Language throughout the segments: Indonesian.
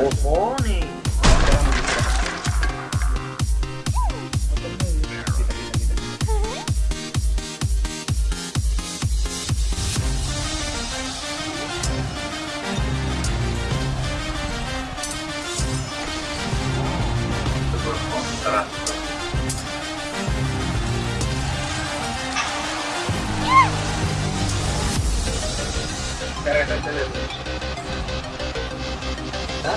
Bohone. Carreta, excelente. 어?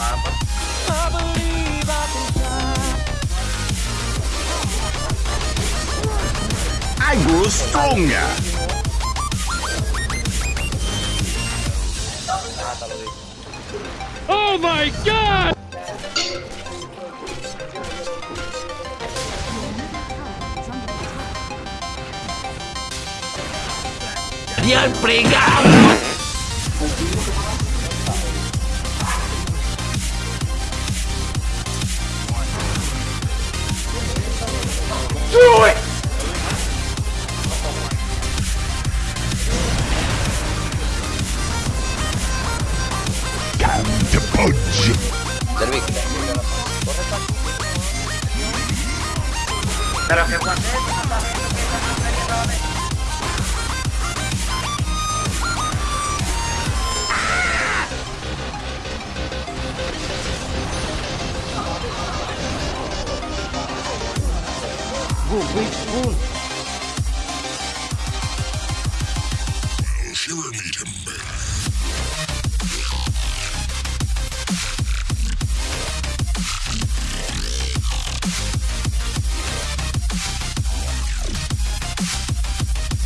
I grow stronger. Oh my god! You're pretty through it! Come to budge! Pero que Boom, big spoon. Shiver me timber.